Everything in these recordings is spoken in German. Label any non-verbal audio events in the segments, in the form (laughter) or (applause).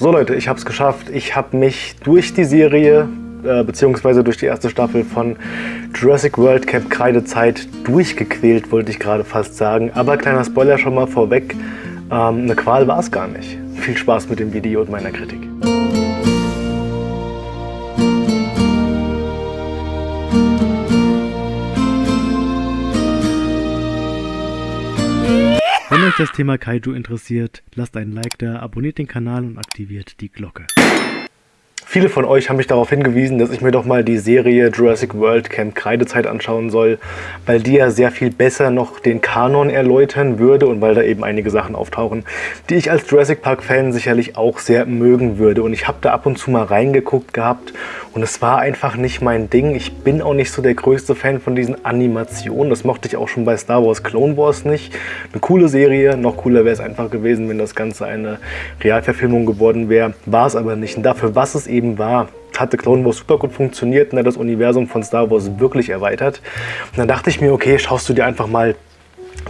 So Leute, ich habe es geschafft. Ich habe mich durch die Serie äh, beziehungsweise durch die erste Staffel von Jurassic World Camp Kreidezeit durchgequält, wollte ich gerade fast sagen. Aber kleiner Spoiler schon mal vorweg, ähm, eine Qual war es gar nicht. Viel Spaß mit dem Video und meiner Kritik. Das Thema Kaiju interessiert, lasst einen Like da, abonniert den Kanal und aktiviert die Glocke. Viele von euch haben mich darauf hingewiesen, dass ich mir doch mal die Serie Jurassic World Camp Kreidezeit anschauen soll, weil die ja sehr viel besser noch den Kanon erläutern würde und weil da eben einige Sachen auftauchen, die ich als Jurassic Park Fan sicherlich auch sehr mögen würde. Und ich habe da ab und zu mal reingeguckt gehabt und es war einfach nicht mein Ding. Ich bin auch nicht so der größte Fan von diesen Animationen. Das mochte ich auch schon bei Star Wars Clone Wars nicht. Eine coole Serie, noch cooler wäre es einfach gewesen, wenn das Ganze eine Realverfilmung geworden wäre. War es aber nicht. Und dafür, was es eben eben war, hatte Clone Wars super gut funktioniert und hat das Universum von Star Wars wirklich erweitert. Und dann dachte ich mir, okay, schaust du dir einfach mal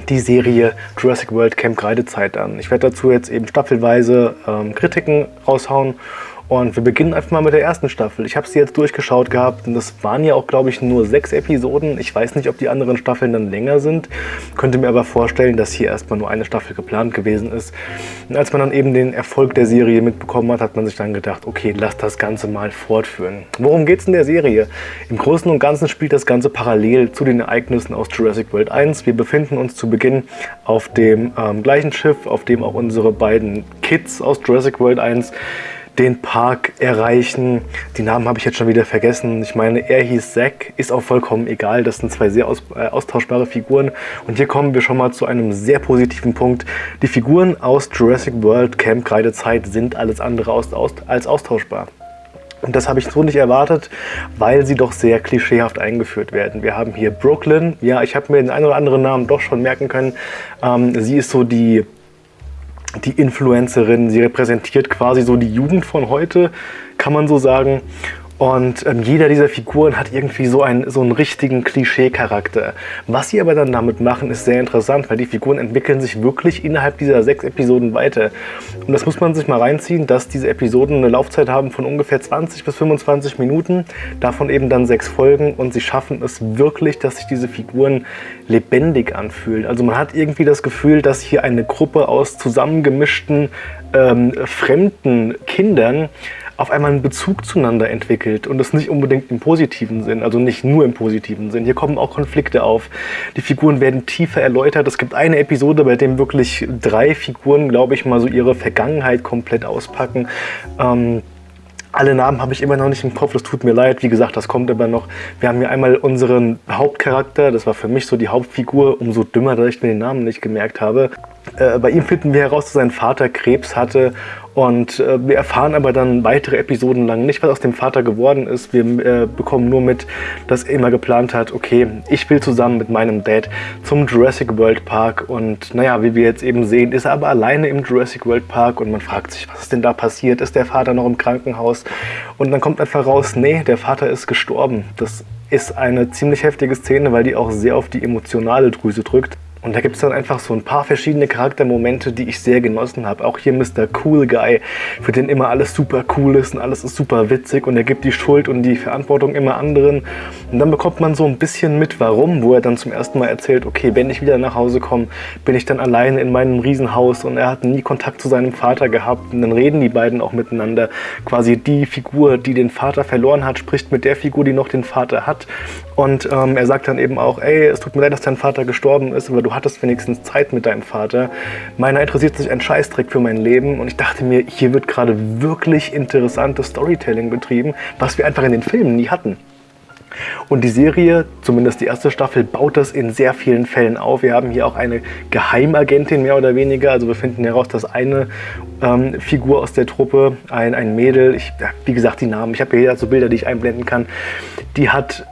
die Serie Jurassic World Camp Kreidezeit an. Ich werde dazu jetzt eben staffelweise ähm, Kritiken raushauen und wir beginnen einfach mal mit der ersten Staffel. Ich habe sie jetzt durchgeschaut gehabt und das waren ja auch, glaube ich, nur sechs Episoden. Ich weiß nicht, ob die anderen Staffeln dann länger sind. Könnte mir aber vorstellen, dass hier erstmal nur eine Staffel geplant gewesen ist. Und als man dann eben den Erfolg der Serie mitbekommen hat, hat man sich dann gedacht, okay, lass das Ganze mal fortführen. Worum geht es in der Serie? Im Großen und Ganzen spielt das Ganze parallel zu den Ereignissen aus Jurassic World 1. Wir befinden uns zu Beginn auf dem ähm, gleichen Schiff, auf dem auch unsere beiden Kids aus Jurassic World 1 den Park erreichen. Die Namen habe ich jetzt schon wieder vergessen. Ich meine, er hieß Zack, ist auch vollkommen egal. Das sind zwei sehr aus, äh, austauschbare Figuren. Und hier kommen wir schon mal zu einem sehr positiven Punkt. Die Figuren aus Jurassic World Camp Kreidezeit sind alles andere aus, aus, als austauschbar. Und das habe ich so nicht erwartet, weil sie doch sehr klischeehaft eingeführt werden. Wir haben hier Brooklyn. Ja, ich habe mir den einen oder anderen Namen doch schon merken können. Ähm, sie ist so die die Influencerin. Sie repräsentiert quasi so die Jugend von heute, kann man so sagen. Und ähm, jeder dieser Figuren hat irgendwie so einen, so einen richtigen Klischee-Charakter. Was sie aber dann damit machen, ist sehr interessant, weil die Figuren entwickeln sich wirklich innerhalb dieser sechs Episoden weiter. Und das muss man sich mal reinziehen, dass diese Episoden eine Laufzeit haben von ungefähr 20 bis 25 Minuten, davon eben dann sechs Folgen und sie schaffen es wirklich, dass sich diese Figuren lebendig anfühlen. Also man hat irgendwie das Gefühl, dass hier eine Gruppe aus zusammengemischten ähm, fremden Kindern auf einmal einen Bezug zueinander entwickelt und das nicht unbedingt im positiven Sinn, also nicht nur im positiven Sinn. Hier kommen auch Konflikte auf. Die Figuren werden tiefer erläutert. Es gibt eine Episode, bei dem wirklich drei Figuren, glaube ich, mal so ihre Vergangenheit komplett auspacken. Ähm, alle Namen habe ich immer noch nicht im Kopf, das tut mir leid. Wie gesagt, das kommt aber noch. Wir haben hier einmal unseren Hauptcharakter, das war für mich so die Hauptfigur, umso dümmer, dass ich mir den Namen nicht gemerkt habe. Äh, bei ihm finden wir heraus, dass sein Vater Krebs hatte und äh, wir erfahren aber dann weitere Episoden lang nicht, was aus dem Vater geworden ist. Wir äh, bekommen nur mit, dass er immer geplant hat, okay, ich will zusammen mit meinem Dad zum Jurassic World Park. Und naja, wie wir jetzt eben sehen, ist er aber alleine im Jurassic World Park und man fragt sich, was ist denn da passiert? Ist der Vater noch im Krankenhaus? Und dann kommt einfach raus, nee, der Vater ist gestorben. Das ist eine ziemlich heftige Szene, weil die auch sehr auf die emotionale Drüse drückt. Und da gibt es dann einfach so ein paar verschiedene Charaktermomente, die ich sehr genossen habe. Auch hier Mr. Cool Guy, für den immer alles super cool ist und alles ist super witzig und er gibt die Schuld und die Verantwortung immer anderen. Und dann bekommt man so ein bisschen mit, warum, wo er dann zum ersten Mal erzählt, okay, wenn ich wieder nach Hause komme, bin ich dann alleine in meinem Riesenhaus und er hat nie Kontakt zu seinem Vater gehabt. Und dann reden die beiden auch miteinander. Quasi die Figur, die den Vater verloren hat, spricht mit der Figur, die noch den Vater hat. Und ähm, er sagt dann eben auch, ey, es tut mir leid, dass dein Vater gestorben ist, aber du hattest wenigstens Zeit mit deinem Vater. Meiner interessiert sich ein Scheißdreck für mein Leben und ich dachte mir, hier wird gerade wirklich interessantes Storytelling betrieben, was wir einfach in den Filmen nie hatten. Und die Serie, zumindest die erste Staffel, baut das in sehr vielen Fällen auf. Wir haben hier auch eine Geheimagentin mehr oder weniger. Also wir finden heraus, dass eine ähm, Figur aus der Truppe, ein, ein Mädel, ich, wie gesagt die Namen, ich habe hier so Bilder, die ich einblenden kann, die hat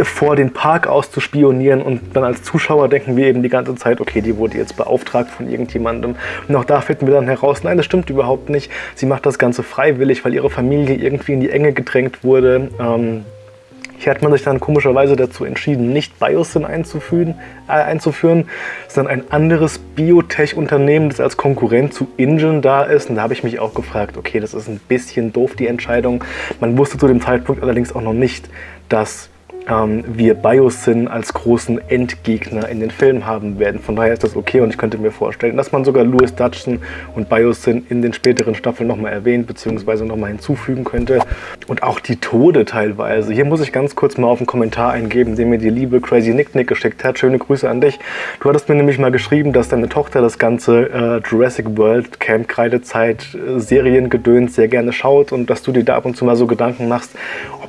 vor den Park auszuspionieren und dann als Zuschauer denken wir eben die ganze Zeit, okay, die wurde jetzt beauftragt von irgendjemandem. Und auch da finden wir dann heraus, nein, das stimmt überhaupt nicht. Sie macht das Ganze freiwillig, weil ihre Familie irgendwie in die Enge gedrängt wurde. Ähm, Hier hat man sich dann komischerweise dazu entschieden, nicht Biosyn einzuführen, äh, einzuführen sondern ein anderes Biotech-Unternehmen, das als Konkurrent zu InGen da ist. Und da habe ich mich auch gefragt, okay, das ist ein bisschen doof, die Entscheidung. Man wusste zu dem Zeitpunkt allerdings auch noch nicht, dass ähm, wir Biosyn als großen Endgegner in den Filmen haben werden. Von daher ist das okay und ich könnte mir vorstellen, dass man sogar Louis Dutchson und Biosyn in den späteren Staffeln nochmal erwähnt bzw. nochmal hinzufügen könnte. Und auch die Tode teilweise. Hier muss ich ganz kurz mal auf einen Kommentar eingeben, den mir die liebe Crazy Nick Nick geschickt hat. Schöne Grüße an dich. Du hattest mir nämlich mal geschrieben, dass deine Tochter das ganze äh, Jurassic World Camp Kreidezeit äh, Seriengedöns sehr gerne schaut und dass du dir da ab und zu mal so Gedanken machst,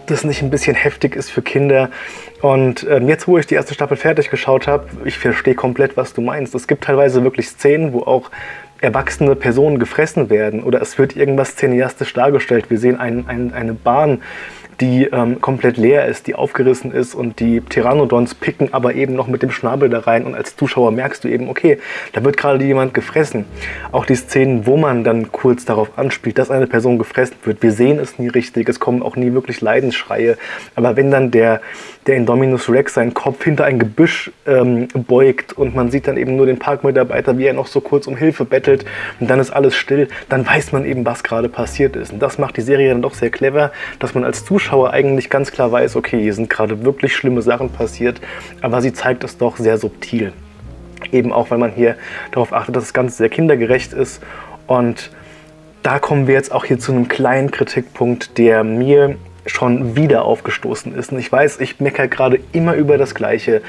ob das nicht ein bisschen heftig ist für Kinder. Und ähm, jetzt, wo ich die erste Staffel fertig geschaut habe, ich verstehe komplett, was du meinst. Es gibt teilweise wirklich Szenen, wo auch erwachsene Personen gefressen werden oder es wird irgendwas cineastisch dargestellt. Wir sehen ein, ein, eine Bahn, die ähm, komplett leer ist, die aufgerissen ist und die Pteranodons picken aber eben noch mit dem Schnabel da rein und als Zuschauer merkst du eben, okay, da wird gerade jemand gefressen. Auch die Szenen, wo man dann kurz darauf anspielt, dass eine Person gefressen wird, wir sehen es nie richtig, es kommen auch nie wirklich Leidensschreie, aber wenn dann der, der Indominus Rex seinen Kopf hinter ein Gebüsch ähm, beugt und man sieht dann eben nur den Parkmitarbeiter, wie er noch so kurz um Hilfe bettelt und dann ist alles still, dann weiß man eben, was gerade passiert ist. Und das macht die Serie dann doch sehr clever, dass man als Zuschauer eigentlich ganz klar weiß, okay, hier sind gerade wirklich schlimme Sachen passiert, aber sie zeigt es doch sehr subtil. Eben auch, weil man hier darauf achtet, dass das Ganze sehr kindergerecht ist und da kommen wir jetzt auch hier zu einem kleinen Kritikpunkt, der mir schon wieder aufgestoßen ist. Und ich weiß, ich meckere gerade immer über das Gleiche.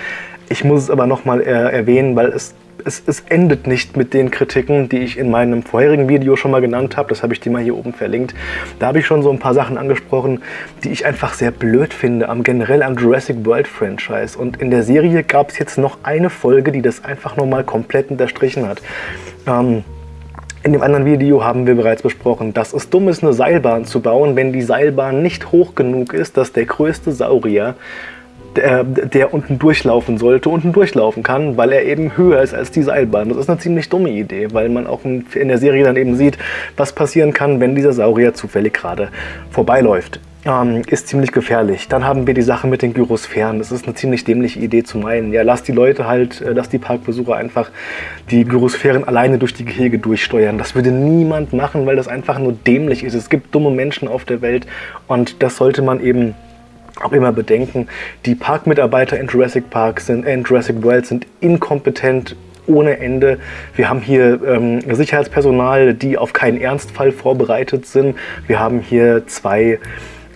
Ich muss es aber nochmal äh, erwähnen, weil es es, es, endet nicht mit den Kritiken, die ich in meinem vorherigen Video schon mal genannt habe. Das habe ich dir mal hier oben verlinkt. Da habe ich schon so ein paar Sachen angesprochen, die ich einfach sehr blöd finde, am generell am Jurassic World Franchise. Und in der Serie gab es jetzt noch eine Folge, die das einfach nochmal komplett unterstrichen hat. Ähm, in dem anderen Video haben wir bereits besprochen, dass es dumm ist, eine Seilbahn zu bauen, wenn die Seilbahn nicht hoch genug ist, dass der größte Saurier der, der unten durchlaufen sollte, unten durchlaufen kann, weil er eben höher ist als die Seilbahn. Das ist eine ziemlich dumme Idee, weil man auch in der Serie dann eben sieht, was passieren kann, wenn dieser Saurier zufällig gerade vorbeiläuft. Ähm, ist ziemlich gefährlich. Dann haben wir die Sache mit den Gyrosphären. Das ist eine ziemlich dämliche Idee zu meinen. Ja, lass die Leute halt, äh, lass die Parkbesucher einfach die Gyrosphären alleine durch die Gehege durchsteuern. Das würde niemand machen, weil das einfach nur dämlich ist. Es gibt dumme Menschen auf der Welt und das sollte man eben auch immer bedenken, die Parkmitarbeiter in Jurassic Park sind, äh, in Jurassic World sind inkompetent ohne Ende. Wir haben hier ähm, Sicherheitspersonal, die auf keinen Ernstfall vorbereitet sind. Wir haben hier zwei,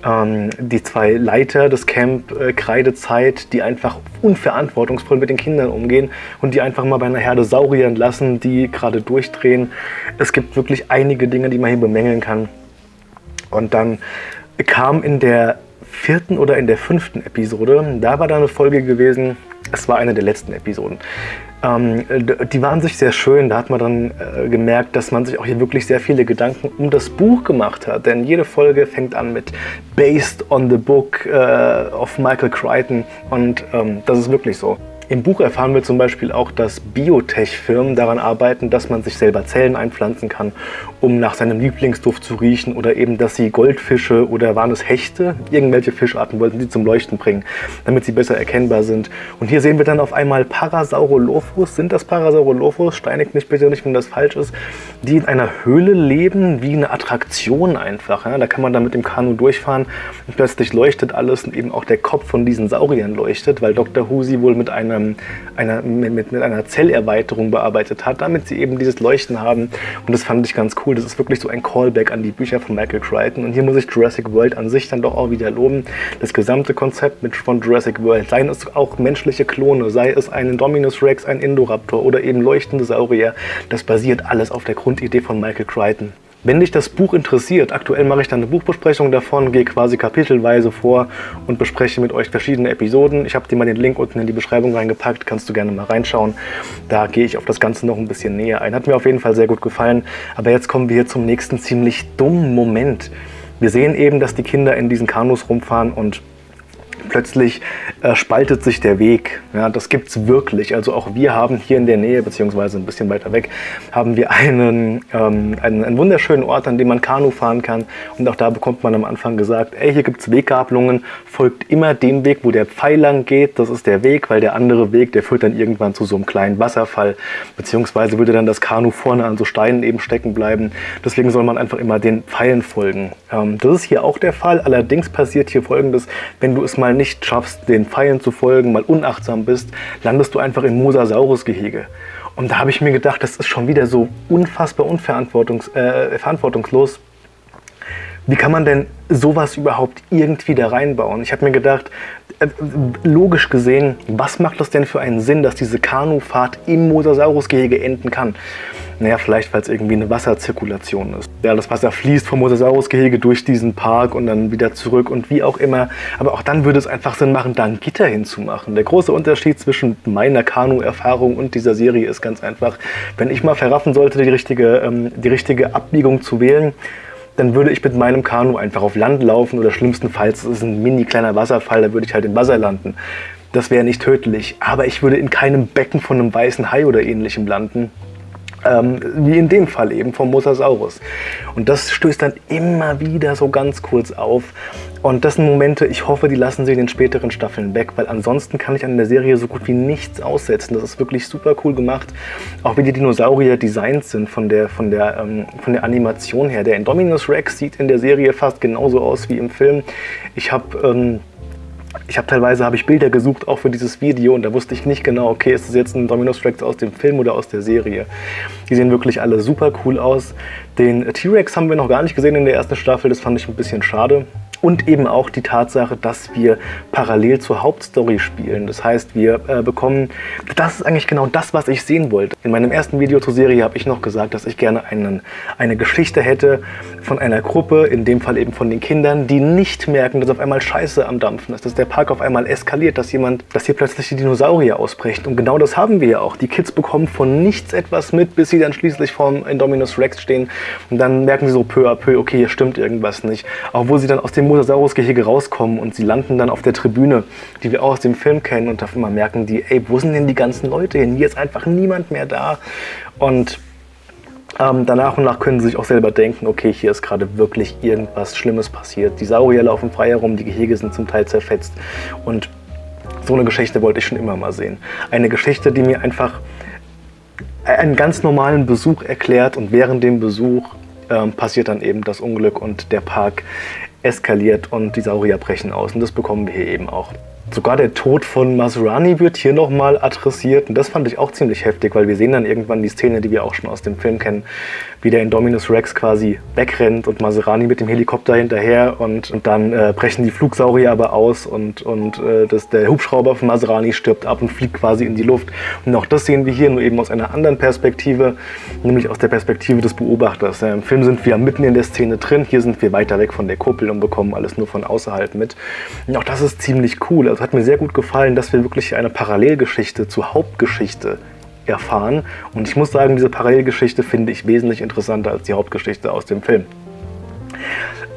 ähm, die zwei Leiter des Camp äh, Kreidezeit, die einfach unverantwortungsvoll mit den Kindern umgehen und die einfach mal bei einer Herde Sauriern lassen, die gerade durchdrehen. Es gibt wirklich einige Dinge, die man hier bemängeln kann. Und dann kam in der vierten oder in der fünften Episode. Da war da eine Folge gewesen, es war eine der letzten Episoden. Ähm, die waren sich sehr schön, da hat man dann äh, gemerkt, dass man sich auch hier wirklich sehr viele Gedanken um das Buch gemacht hat. Denn jede Folge fängt an mit Based on the Book äh, of Michael Crichton und ähm, das ist wirklich so. Im Buch erfahren wir zum Beispiel auch, dass Biotech-Firmen daran arbeiten, dass man sich selber Zellen einpflanzen kann, um nach seinem Lieblingsduft zu riechen oder eben, dass sie Goldfische oder waren es Hechte, irgendwelche Fischarten wollten sie zum Leuchten bringen, damit sie besser erkennbar sind. Und hier sehen wir dann auf einmal Parasaurolophus, sind das Parasaurolophus, steinigt mich bitte nicht, wenn das falsch ist, die in einer Höhle leben, wie eine Attraktion einfach. Ja? Da kann man dann mit dem Kanu durchfahren und plötzlich leuchtet alles und eben auch der Kopf von diesen Sauriern leuchtet, weil Dr. Who sie wohl mit einer ähm, einer, mit, mit einer Zellerweiterung bearbeitet hat, damit sie eben dieses Leuchten haben. Und das fand ich ganz cool. Das ist wirklich so ein Callback an die Bücher von Michael Crichton. Und hier muss ich Jurassic World an sich dann doch auch wieder loben. Das gesamte Konzept mit, von Jurassic World, seien es auch menschliche Klone, sei es ein Indominus Rex, ein Indoraptor oder eben leuchtende Saurier, das basiert alles auf der Grundidee von Michael Crichton. Wenn dich das Buch interessiert, aktuell mache ich dann eine Buchbesprechung davon, gehe quasi kapitelweise vor und bespreche mit euch verschiedene Episoden. Ich habe dir mal den Link unten in die Beschreibung reingepackt, kannst du gerne mal reinschauen. Da gehe ich auf das Ganze noch ein bisschen näher ein. Hat mir auf jeden Fall sehr gut gefallen. Aber jetzt kommen wir hier zum nächsten ziemlich dummen Moment. Wir sehen eben, dass die Kinder in diesen Kanus rumfahren und plötzlich äh, spaltet sich der Weg. Ja, das gibt es wirklich. Also auch wir haben hier in der Nähe, beziehungsweise ein bisschen weiter weg, haben wir einen, ähm, einen, einen, wunderschönen Ort, an dem man Kanu fahren kann. Und auch da bekommt man am Anfang gesagt, ey, hier gibt es Weggabelungen, folgt immer dem Weg, wo der Pfeil lang geht. Das ist der Weg, weil der andere Weg, der führt dann irgendwann zu so einem kleinen Wasserfall. Beziehungsweise würde dann das Kanu vorne an so Steinen eben stecken bleiben. Deswegen soll man einfach immer den Pfeilen folgen. Ähm, das ist hier auch der Fall. Allerdings passiert hier folgendes, wenn du es mal nicht schaffst, den Pfeilen zu folgen, mal unachtsam bist, landest du einfach im Mosasaurus-Gehege. Und da habe ich mir gedacht, das ist schon wieder so unfassbar unverantwortungs äh, verantwortungslos. Wie kann man denn sowas überhaupt irgendwie da reinbauen? Ich habe mir gedacht, äh, logisch gesehen, was macht das denn für einen Sinn, dass diese Kanufahrt im Mosasaurus-Gehege enden kann? Naja, vielleicht, weil es irgendwie eine Wasserzirkulation ist. Ja, das Wasser fließt vom Mosasaurus-Gehege durch diesen Park und dann wieder zurück und wie auch immer. Aber auch dann würde es einfach Sinn machen, da ein Gitter hinzumachen. Der große Unterschied zwischen meiner Kanu-Erfahrung und dieser Serie ist ganz einfach, wenn ich mal verraffen sollte, die richtige, ähm, die richtige Abbiegung zu wählen, dann würde ich mit meinem Kanu einfach auf Land laufen oder schlimmstenfalls, es ist ein mini kleiner Wasserfall, da würde ich halt im Wasser landen. Das wäre nicht tödlich, aber ich würde in keinem Becken von einem weißen Hai oder ähnlichem landen. Ähm, wie in dem Fall eben vom Mosasaurus. Und das stößt dann immer wieder so ganz kurz auf. Und das sind Momente, ich hoffe, die lassen sie in den späteren Staffeln weg, weil ansonsten kann ich an der Serie so gut wie nichts aussetzen. Das ist wirklich super cool gemacht. Auch wie die Dinosaurier designt sind von der, von der, ähm, von der Animation her. Der Indominus Rex sieht in der Serie fast genauso aus wie im Film. Ich habe... Ähm, ich habe teilweise habe ich Bilder gesucht, auch für dieses Video, und da wusste ich nicht genau, okay, ist das jetzt ein Dominus Rex aus dem Film oder aus der Serie. Die sehen wirklich alle super cool aus. Den T-Rex haben wir noch gar nicht gesehen in der ersten Staffel, das fand ich ein bisschen schade und eben auch die Tatsache, dass wir parallel zur Hauptstory spielen. Das heißt, wir äh, bekommen, das ist eigentlich genau das, was ich sehen wollte. In meinem ersten Video zur Serie habe ich noch gesagt, dass ich gerne einen, eine Geschichte hätte von einer Gruppe, in dem Fall eben von den Kindern, die nicht merken, dass auf einmal Scheiße am Dampfen ist, dass der Park auf einmal eskaliert, dass jemand, dass hier plötzlich die Dinosaurier ausbrechen. Und genau das haben wir ja auch. Die Kids bekommen von nichts etwas mit, bis sie dann schließlich vorm Indominus Rex stehen und dann merken sie so peu à peu, okay, hier stimmt irgendwas nicht. Obwohl sie dann aus dem Mosasaurus-Gehege rauskommen und sie landen dann auf der Tribüne, die wir auch aus dem Film kennen und auf einmal merken die, ey, wo sind denn die ganzen Leute hin? Hier ist einfach niemand mehr da. Und ähm, danach und nach können sie sich auch selber denken, okay, hier ist gerade wirklich irgendwas Schlimmes passiert. Die Saurier laufen frei herum, die Gehege sind zum Teil zerfetzt. Und so eine Geschichte wollte ich schon immer mal sehen. Eine Geschichte, die mir einfach einen ganz normalen Besuch erklärt und während dem Besuch ähm, passiert dann eben das Unglück und der Park eskaliert und die Saurier brechen aus. Und das bekommen wir hier eben auch. Sogar der Tod von Maserani wird hier nochmal adressiert und das fand ich auch ziemlich heftig, weil wir sehen dann irgendwann die Szene, die wir auch schon aus dem Film kennen, wie der Indominus Rex quasi wegrennt und Maserani mit dem Helikopter hinterher und, und dann äh, brechen die Flugsaurier aber aus und, und äh, das, der Hubschrauber von Maserani stirbt ab und fliegt quasi in die Luft. Und auch das sehen wir hier nur eben aus einer anderen Perspektive, nämlich aus der Perspektive des Beobachters. Ja, Im Film sind wir mitten in der Szene drin, hier sind wir weiter weg von der Kuppel und bekommen alles nur von außerhalb mit. Und auch das ist ziemlich cool. Also hat mir sehr gut gefallen, dass wir wirklich eine Parallelgeschichte zur Hauptgeschichte erfahren. Und ich muss sagen, diese Parallelgeschichte finde ich wesentlich interessanter als die Hauptgeschichte aus dem Film.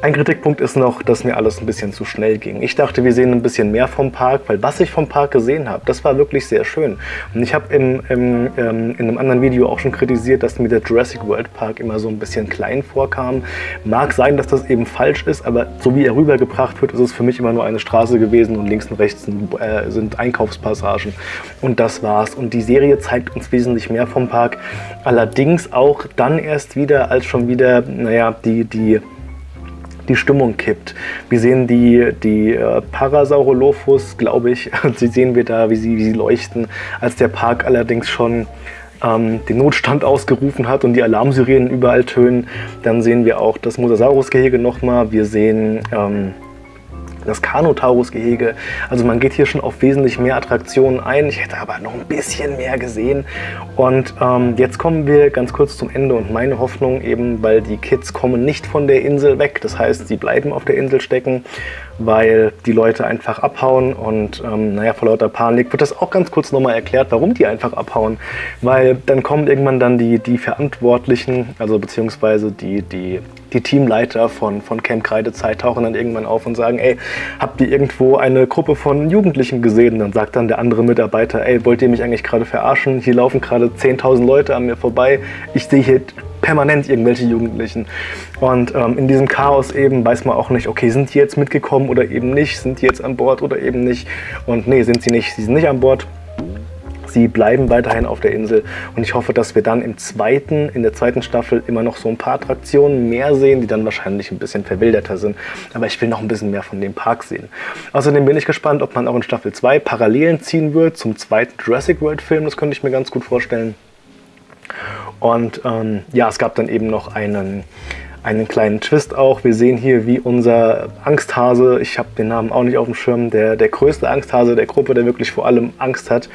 Ein Kritikpunkt ist noch, dass mir alles ein bisschen zu schnell ging. Ich dachte, wir sehen ein bisschen mehr vom Park, weil was ich vom Park gesehen habe, das war wirklich sehr schön. Und ich habe im, im, ähm, in einem anderen Video auch schon kritisiert, dass mir der Jurassic World Park immer so ein bisschen klein vorkam. Mag sein, dass das eben falsch ist, aber so wie er rübergebracht wird, ist es für mich immer nur eine Straße gewesen und links und rechts sind, äh, sind Einkaufspassagen. Und das war's. Und die Serie zeigt uns wesentlich mehr vom Park. Allerdings auch dann erst wieder, als schon wieder, naja, die, die die Stimmung kippt. Wir sehen die, die äh, Parasaurolophus, glaube ich, (laughs) sie sehen wir da, wie sie, wie sie leuchten, als der Park allerdings schon ähm, den Notstand (laughs) ausgerufen hat und die Alarmsirenen überall tönen. Dann sehen wir auch das Mosasaurus-Gehege nochmal. Wir sehen ähm, das Kanotaurus-Gehege. Also man geht hier schon auf wesentlich mehr Attraktionen ein. Ich hätte aber noch ein bisschen mehr gesehen. Und ähm, jetzt kommen wir ganz kurz zum Ende und meine Hoffnung eben, weil die Kids kommen nicht von der Insel weg. Das heißt, sie bleiben auf der Insel stecken, weil die Leute einfach abhauen und ähm, naja, vor lauter Panik wird das auch ganz kurz nochmal erklärt, warum die einfach abhauen. Weil dann kommen irgendwann dann die, die Verantwortlichen, also beziehungsweise die, die die Teamleiter von, von Camp Kreidezeit tauchen dann irgendwann auf und sagen, ey, habt ihr irgendwo eine Gruppe von Jugendlichen gesehen? Dann sagt dann der andere Mitarbeiter, ey, wollt ihr mich eigentlich gerade verarschen? Hier laufen gerade 10.000 Leute an mir vorbei. Ich sehe hier permanent irgendwelche Jugendlichen. Und ähm, in diesem Chaos eben weiß man auch nicht, okay, sind die jetzt mitgekommen oder eben nicht? Sind die jetzt an Bord oder eben nicht? Und nee, sind sie nicht. Sie sind nicht an Bord. Sie bleiben weiterhin auf der Insel und ich hoffe, dass wir dann im zweiten, in der zweiten Staffel immer noch so ein paar Attraktionen mehr sehen, die dann wahrscheinlich ein bisschen verwilderter sind. Aber ich will noch ein bisschen mehr von dem Park sehen. Außerdem bin ich gespannt, ob man auch in Staffel 2 Parallelen ziehen wird zum zweiten Jurassic World Film. Das könnte ich mir ganz gut vorstellen. Und ähm, ja, es gab dann eben noch einen einen kleinen Twist auch. Wir sehen hier, wie unser Angsthase, ich habe den Namen auch nicht auf dem Schirm, der, der größte Angsthase der Gruppe, der wirklich vor allem Angst hat,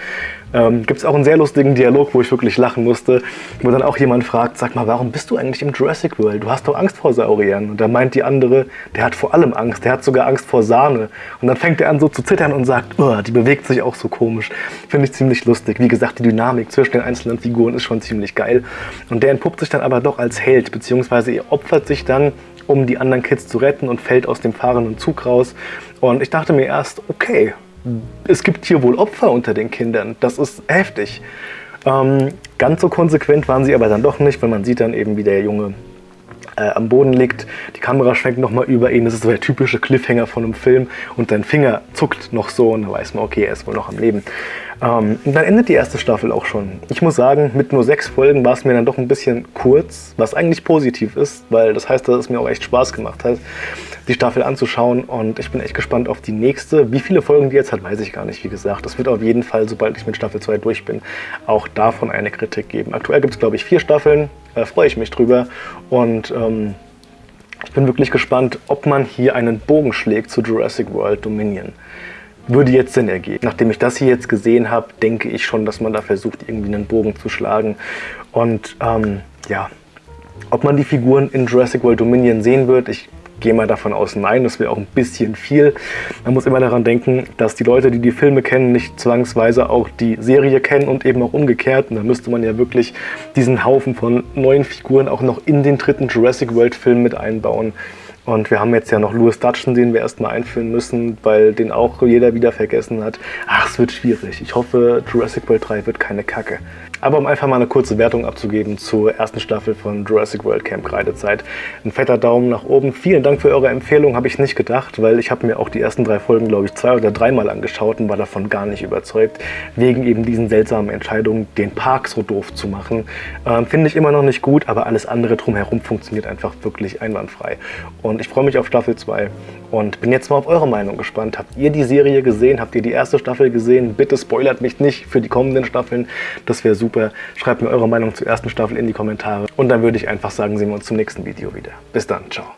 ähm, gibt es auch einen sehr lustigen Dialog, wo ich wirklich lachen musste, wo dann auch jemand fragt, sag mal, warum bist du eigentlich im Jurassic World? Du hast doch Angst vor Sauriern. Und da meint die andere, der hat vor allem Angst, der hat sogar Angst vor Sahne. Und dann fängt er an so zu zittern und sagt, oh, die bewegt sich auch so komisch. Finde ich ziemlich lustig. Wie gesagt, die Dynamik zwischen den einzelnen Figuren ist schon ziemlich geil. Und der entpuppt sich dann aber doch als Held, beziehungsweise er opfert sich dann, um die anderen Kids zu retten und fällt aus dem fahrenden Zug raus. Und ich dachte mir erst, okay, es gibt hier wohl Opfer unter den Kindern. Das ist heftig. Ähm, ganz so konsequent waren sie aber dann doch nicht, weil man sieht dann eben, wie der Junge äh, am Boden liegt. Die Kamera schwenkt nochmal über ihn. Das ist so der typische Cliffhanger von einem Film. Und dein Finger zuckt noch so und dann weiß man, okay, er ist wohl noch am Leben. Ähm, dann endet die erste Staffel auch schon. Ich muss sagen, mit nur sechs Folgen war es mir dann doch ein bisschen kurz, was eigentlich positiv ist, weil das heißt, dass es mir auch echt Spaß gemacht hat die Staffel anzuschauen und ich bin echt gespannt auf die nächste. Wie viele Folgen die jetzt hat, weiß ich gar nicht, wie gesagt. Das wird auf jeden Fall, sobald ich mit Staffel 2 durch bin, auch davon eine Kritik geben. Aktuell gibt es, glaube ich, vier Staffeln, da freue ich mich drüber und ähm, ich bin wirklich gespannt, ob man hier einen Bogen schlägt zu Jurassic World Dominion würde jetzt Sinn ergeben. Nachdem ich das hier jetzt gesehen habe, denke ich schon, dass man da versucht, irgendwie einen Bogen zu schlagen. Und ähm, ja, ob man die Figuren in Jurassic World Dominion sehen wird, ich gehe mal davon aus, nein, das wäre auch ein bisschen viel. Man muss immer daran denken, dass die Leute, die die Filme kennen, nicht zwangsweise auch die Serie kennen und eben auch umgekehrt. Und da müsste man ja wirklich diesen Haufen von neuen Figuren auch noch in den dritten Jurassic World Film mit einbauen. Und wir haben jetzt ja noch Louis Dutton, den wir erstmal einführen müssen, weil den auch jeder wieder vergessen hat. Ach, es wird schwierig. Ich hoffe, Jurassic World 3 wird keine Kacke. Aber um einfach mal eine kurze Wertung abzugeben zur ersten Staffel von Jurassic World Camp Kreidezeit. Ein fetter Daumen nach oben. Vielen Dank für eure Empfehlung, habe ich nicht gedacht, weil ich habe mir auch die ersten drei Folgen, glaube ich, zwei oder dreimal angeschaut und war davon gar nicht überzeugt, wegen eben diesen seltsamen Entscheidungen, den Park so doof zu machen. Ähm, Finde ich immer noch nicht gut, aber alles andere drumherum funktioniert einfach wirklich einwandfrei. Und ich freue mich auf Staffel 2 und bin jetzt mal auf eure Meinung gespannt. Habt ihr die Serie gesehen? Habt ihr die erste Staffel gesehen? Bitte spoilert mich nicht für die kommenden Staffeln. Das wäre super. Schreibt mir eure Meinung zur ersten Staffel in die Kommentare. Und dann würde ich einfach sagen, sehen wir uns zum nächsten Video wieder. Bis dann. Ciao.